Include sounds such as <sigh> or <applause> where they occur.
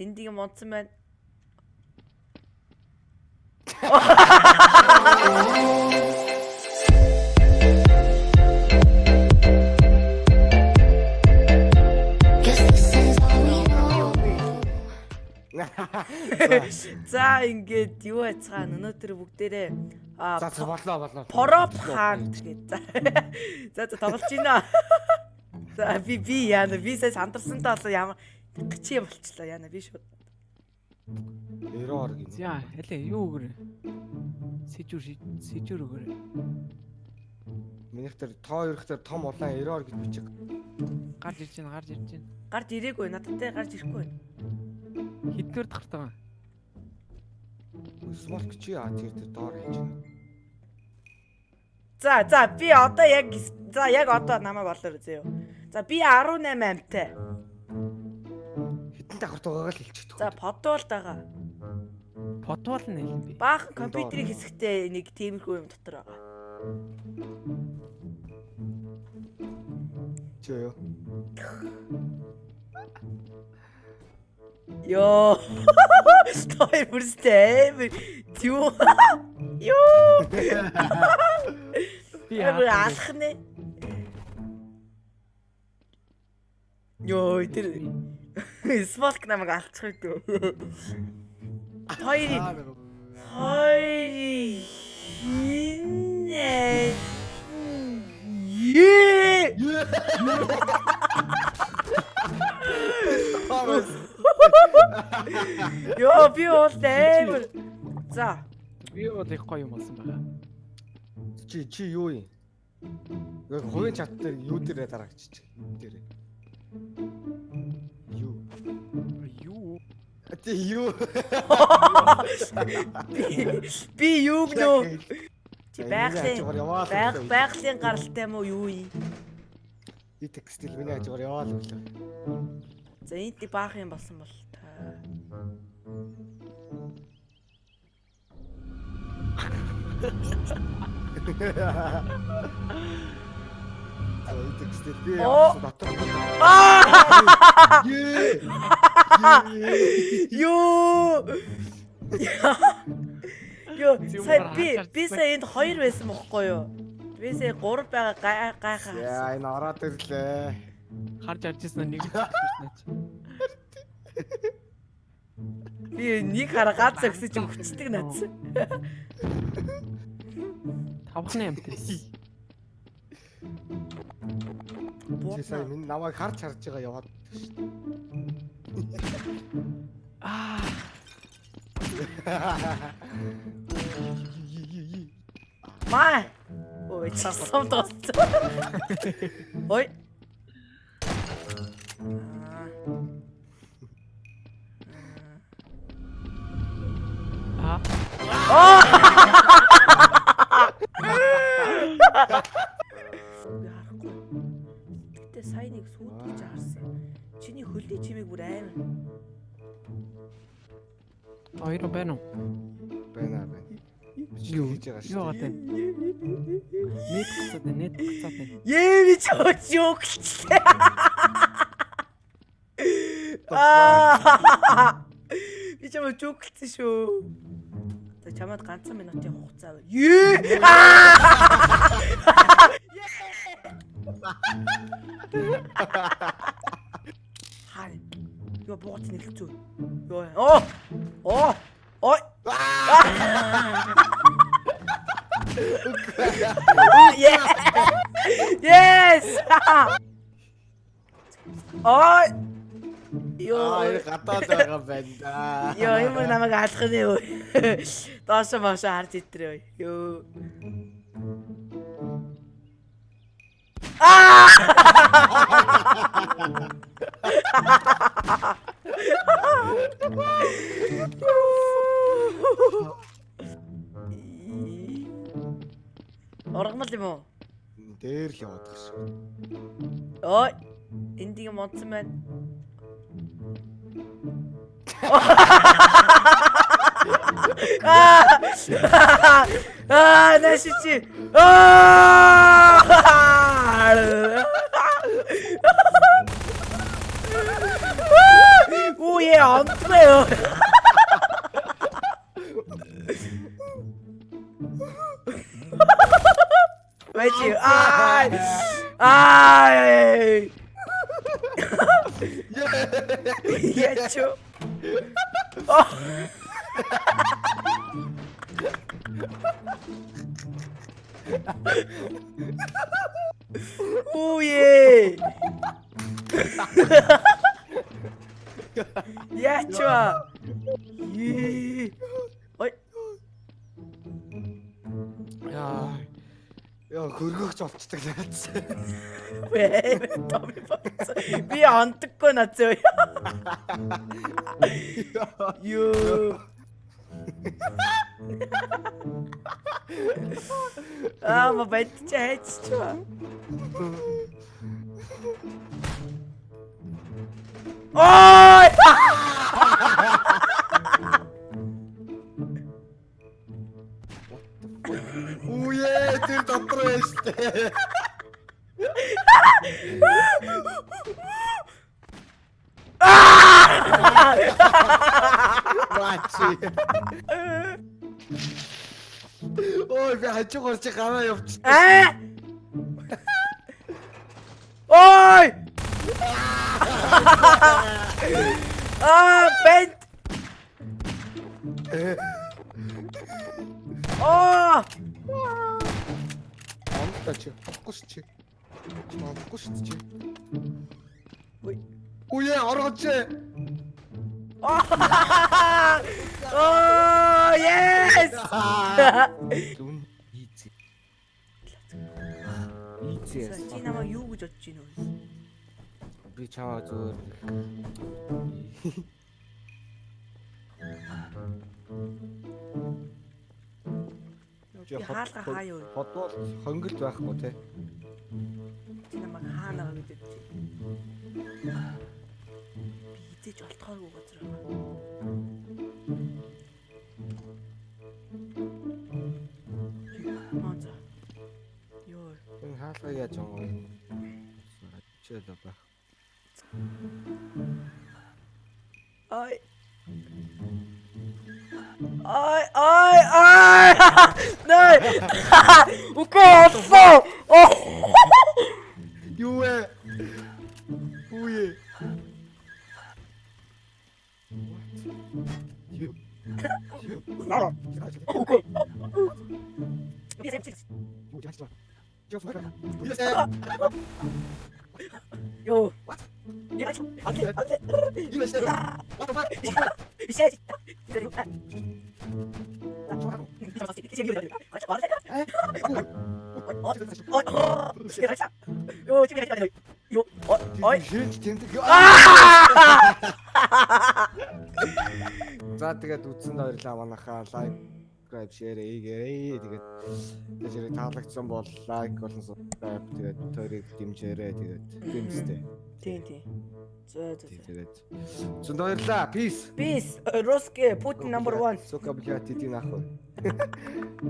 Байна. Is all we know. За ингээд юу яцгаана өнөөдөр бүгдээрээ а За за боллоо боллоо. Пороп хаан тэгээд за. За за тоглож байна. За би би яана би сая сандарсантай болоо ямар чи болчлоо яана би шууд. Эроор гин. За хэлээ юу өгөр. Сэжүр сэжүр өгөр. Минийх тэр тоо өрх тэр том улаан эроор гэж бичих. Гарч ирж байна, гарч ирж байна. Гарч ирээгүй надтай гарч ирэхгүй. Хэдгээр тахтаа. Смолк чи аа тэр тэр доор хийж байна. За за би одоо яг за яг одоо намайг олоор зөө. За би 18 амтай. Хитэн давхарт байгаагаа л хэлчихдэг. За подвол байгаа. Потвол нь хэлэн би. Баахан компьютерийн хэсэгтээ нэг тиймэрхүү юм дотор байгаа. Юу? Йоо. Той бүрстэй. Юу? Йоо. Би алах нэ. Йоо тэр смолк намайг алцчих үү. Хоёр хоёр инээ. Е. Йоо би бол амар. За. би бол их гоё юм болсон байгаа. Чи чи юу юм? Яг хувийн чат дээр юу дээрээ дараагчиж. Тэр. Юу? Ти юу? Би юу гэнэ? Чи байгалийн өглөө. байгалийн гаралтай мó юу юм? И текстил миний хажуугаар яваа л өглөө. За энд баах юм болсон бол та. <laughs> За и текстил би явсан дотор. Аа! Юу? Юу, сая би би сая энд хоёр байсан бохгүй юу? Би сая гурав байгаа гай- гайхаа. Яа энэ ороод ирлээ. Харж арж ирсэн нэг <laughs> наач. Би нэг хараа гац өгсөж өвчтөг надс. Тавхны <laughs> амтай. Чи сая минь намайг харж харж байгаа яваад шүү Аа, дээ. Маа. Ой, часам тоцсон. Ой. аа. Би Гэтэ сая нэг сүйт гэж харсан. Чиний хөлний чимийг бүр амар. Хоёр байна уу? Байна байна. Юу? хийж байгаа шүү. Юу гацаад байна, нет гацаад байна. Ээ би чөөч юу гэлээ. Аа. Би чамд жүгэлсэн шүү. За чамд ганцхан минутын хугацаа байна. Ээ. Хаа. Юу бууц нэлцүү. Юу. Оо. Оо. Ой. Yes. Ой. Йоо. Гадаад байгаа байна да. Йоо ямар намайг алах нэ өө. Доош маш харж итрээ өө. Йоо. Оргомол юм уу? Дээр л яваад байгаа шүү. Ой. Эндийг модсон байна. Аа! Аа, нашичи. Аа! Уу е онцгой юу? Бачи. Ай! Ай! Я чё? О! Уе! Я чё? Е. Ой, Яа. Яа хөргөгч? Том болсон. Би онтггүй нацаа. Юу. Аа, ма бэт чи хайччаа. Ой! Бачи. Ой би хажуугаар чи гараа явчих. Аа! Ой! Аа, бэт. Аа! Амтаа чи. Авахгүй ш чи. Чи авахгүй ш чи. Ой. Үе оргоч. <laughs> Oh, yes! Дүн ийзээ. Ийзээ. Чи намайг юу гэж бодож байна вэ? Би чамаа зүгээр Би хаалга хаа юу? бодвол хонгилж байхгүй те. Идэж олдохооргүй газар байгаа. Маа за. Йоо. Энэ хаалгаа яаж юм? Чи л ба. Ай. Ай, ай, ай! Nej! Okej, alltså! 나라. 이제 미치겠어. 이거 진짜. 이거 뭐야? 이거 진짜. 요. 이거 진짜. 안 돼. 안 돼. 이거 진짜. 왔다 봐. 미치겠어. 이거 진짜. 요, 지금 요, 어, 어이. 아! За тэгээд үтсэнд баярлаа манайхаа лайк subscribe share ээгээрээ тэгээд тэгээд таалагдсан бол лайк болон subscribe тэгээд тойрыг дэмжээрэй тэгээд гэмстэй. Тийм тийм. За за. Тэгээд зүнд баярлаа. Peace. Peace. Русский Путин number 1. Сука блядь, иди нахуй.